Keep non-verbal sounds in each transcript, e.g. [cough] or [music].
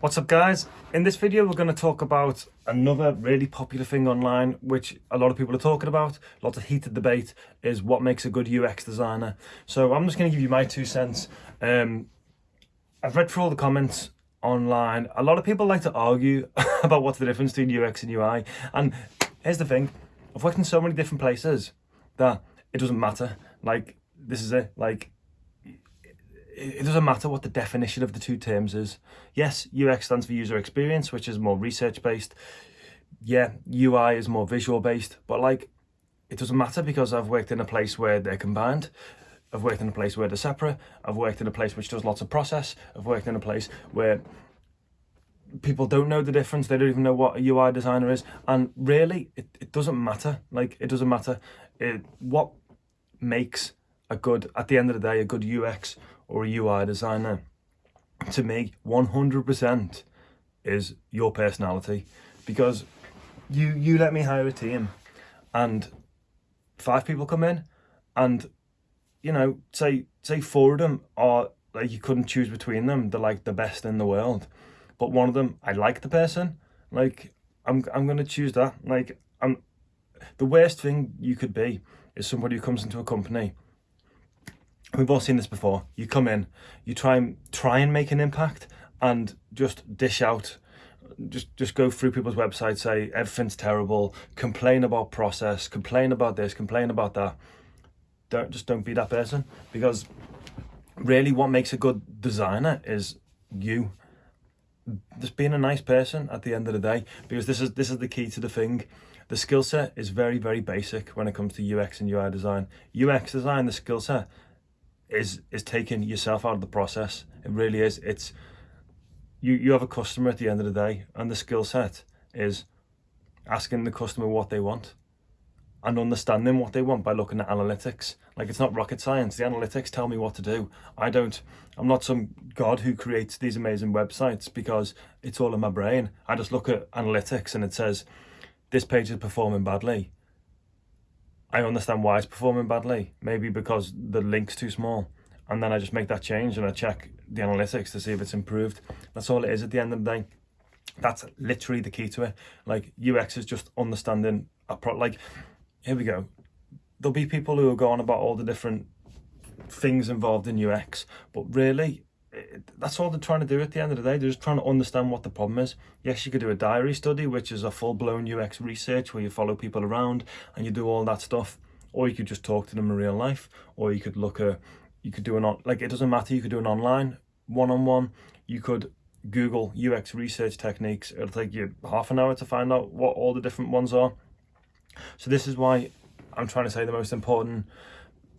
What's up guys? In this video we're going to talk about another really popular thing online which a lot of people are talking about, lots of heated debate, is what makes a good UX designer. So I'm just going to give you my two cents. Um, I've read through all the comments online. A lot of people like to argue [laughs] about what's the difference between UX and UI and here's the thing, I've worked in so many different places that it doesn't matter. Like this is it, like it doesn't matter what the definition of the two terms is. Yes, UX stands for user experience, which is more research based. Yeah, UI is more visual based, but like it doesn't matter because I've worked in a place where they're combined. I've worked in a place where they're separate. I've worked in a place which does lots of process. I've worked in a place where people don't know the difference. They don't even know what a UI designer is. And really, it, it doesn't matter. Like, it doesn't matter. It, what makes a good, at the end of the day, a good UX or a UI designer, to me, 100% is your personality. Because you, you let me hire a team and five people come in and, you know, say, say four of them are like you couldn't choose between them. They're like the best in the world. But one of them, I like the person. Like, I'm, I'm going to choose that. Like, I'm, the worst thing you could be is somebody who comes into a company we've all seen this before. You come in you try and try and make an impact and just dish out just just go through people's websites say everything's terrible complain about process complain about this complain about that. Don't just don't be that person because really what makes a good designer is you. Just being a nice person at the end of the day because this is this is the key to the thing. The skill set is very very basic when it comes to ux and ui design. Ux design the skill set is is taking yourself out of the process. It really is. It's you you have a customer at the end of the day, and the skill set is asking the customer what they want and understanding what they want by looking at analytics. Like it's not rocket science. The analytics tell me what to do. I don't, I'm not some god who creates these amazing websites because it's all in my brain. I just look at analytics and it says, this page is performing badly. I understand why it's performing badly. Maybe because the link's too small. And then I just make that change and I check the analytics to see if it's improved. That's all it is at the end of the day. That's literally the key to it. Like UX is just understanding a pro like here we go. There'll be people who are going about all the different things involved in UX, but really that's all they're trying to do at the end of the day. They're just trying to understand what the problem is. Yes, you could do a diary study, which is a full-blown UX research where you follow people around and you do all that stuff. Or you could just talk to them in real life. Or you could look at, you could do an, on like it doesn't matter, you could do an online one-on-one. -on -one. You could Google UX research techniques. It'll take you half an hour to find out what all the different ones are. So this is why I'm trying to say the most important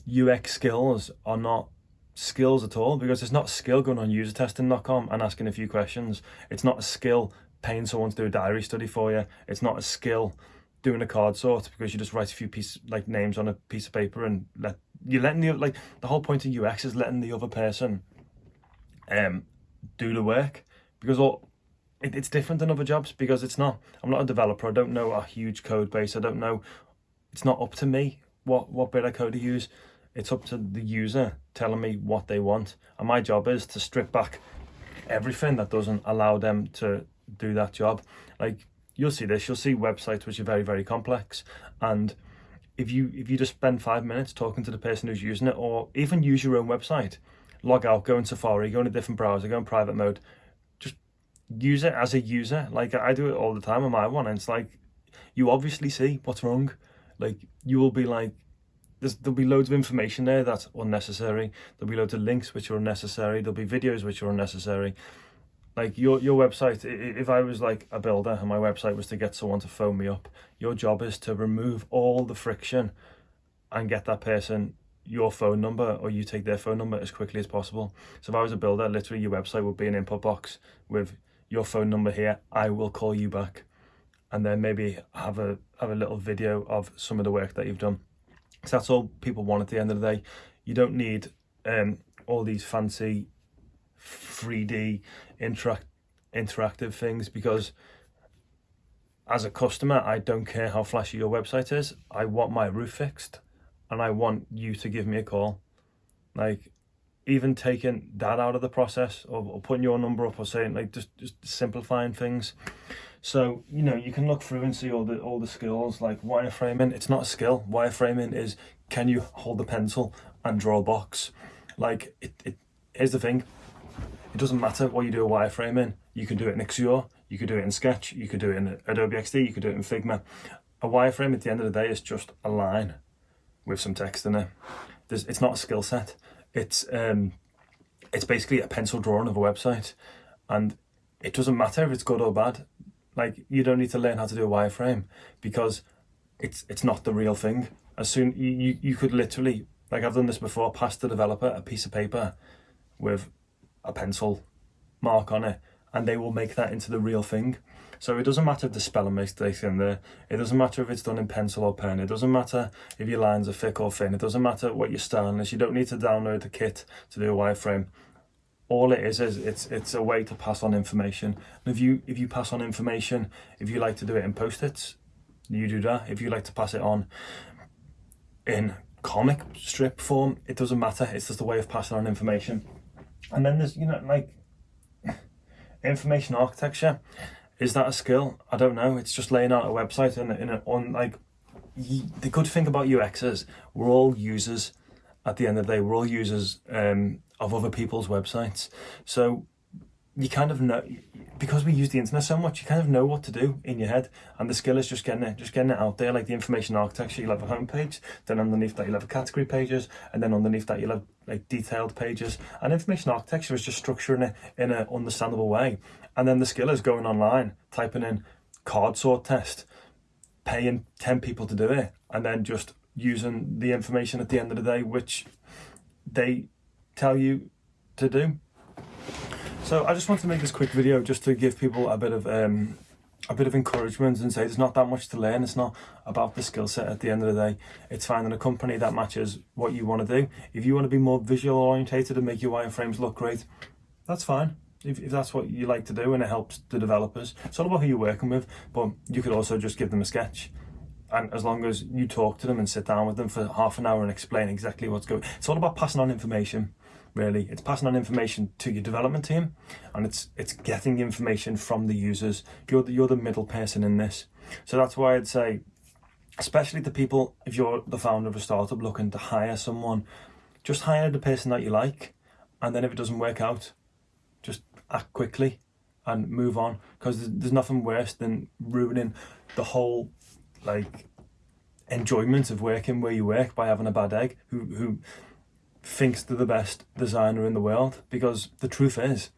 UX skills are not skills at all because it's not skill going on usertesting.com and asking a few questions. It's not a skill paying someone to do a diary study for you. It's not a skill doing a card sort because you just write a few pieces like names on a piece of paper and let you're letting the like the whole point of UX is letting the other person um do the work because all it, it's different than other jobs because it's not I'm not a developer I don't know a huge code base I don't know it's not up to me what what bit of code to use it's up to the user telling me what they want. And my job is to strip back everything that doesn't allow them to do that job. Like you'll see this, you'll see websites which are very, very complex. And if you if you just spend five minutes talking to the person who's using it, or even use your own website, log out, go in Safari, go in a different browser, go in private mode, just use it as a user. Like I do it all the time on my one, and it's like you obviously see what's wrong. Like you will be like, there's, there'll be loads of information there that's unnecessary. There'll be loads of links which are unnecessary. There'll be videos which are unnecessary. Like your, your website, if I was like a builder and my website was to get someone to phone me up, your job is to remove all the friction and get that person your phone number or you take their phone number as quickly as possible. So if I was a builder, literally your website would be an input box with your phone number here. I will call you back and then maybe have a have a little video of some of the work that you've done. That's all people want at the end of the day. You don't need um, all these fancy 3D interact interactive things because as a customer, I don't care how flashy your website is. I want my roof fixed and I want you to give me a call. Like, even taking that out of the process or, or putting your number up or saying like just just simplifying things. So you know you can look through and see all the all the skills like wireframing. It's not a skill. Wireframing is can you hold the pencil and draw a box? Like it, it here's the thing. It doesn't matter what you do a wireframing. You can do it in Axure, you could do it in Sketch, you could do it in Adobe XD, you could do it in Figma. A wireframe at the end of the day is just a line with some text in it. There's, it's not a skill set. It's um, it's basically a pencil drawing of a website, and it doesn't matter if it's good or bad. Like you don't need to learn how to do a wireframe because it's it's not the real thing. As soon you, you, could literally like I've done this before, pass the developer a piece of paper with a pencil mark on it, and they will make that into the real thing. So it doesn't matter if the spelling mistakes in there. It doesn't matter if it's done in pencil or pen. It doesn't matter if your lines are thick or thin. It doesn't matter what your style is. You don't need to download the kit to do a wireframe. All it is is it's it's a way to pass on information. And if you if you pass on information, if you like to do it in post-its, you do that. If you like to pass it on in comic strip form, it doesn't matter. It's just a way of passing on information. And then there's you know like [laughs] information architecture is that a skill? I don't know. It's just laying out a website and in a, on like the good thing about UX is we're all users. At the end of the day, we're all users um, of other people's websites. So you kind of know because we use the internet so much. You kind of know what to do in your head, and the skill is just getting it, just getting it out there. Like the information architecture, you'll have a homepage. Then underneath that, you'll have a category pages, and then underneath that, you'll have like detailed pages. And information architecture is just structuring it in an understandable way. And then the skill is going online, typing in card sort test, paying 10 people to do it, and then just using the information at the end of the day, which they tell you to do. So I just want to make this quick video just to give people a bit of um, a bit of encouragement and say there's not that much to learn. It's not about the skill set at the end of the day. It's finding a company that matches what you want to do. If you want to be more visual orientated and make your wireframes look great, that's fine. If, if that's what you like to do and it helps the developers. It's all about who you're working with, but you could also just give them a sketch. And as long as you talk to them and sit down with them for half an hour and explain exactly what's going, it's all about passing on information really. It's passing on information to your development team and it's it's getting information from the users. You're the, you're the middle person in this. So that's why I'd say, especially the people, if you're the founder of a startup looking to hire someone, just hire the person that you like. And then if it doesn't work out, just act quickly and move on because there's nothing worse than ruining the whole like enjoyment of working where you work by having a bad egg who who thinks they're the best designer in the world because the truth is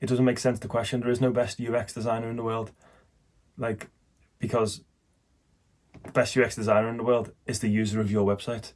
it doesn't make sense to question there is no best UX designer in the world. Like because the best UX designer in the world is the user of your website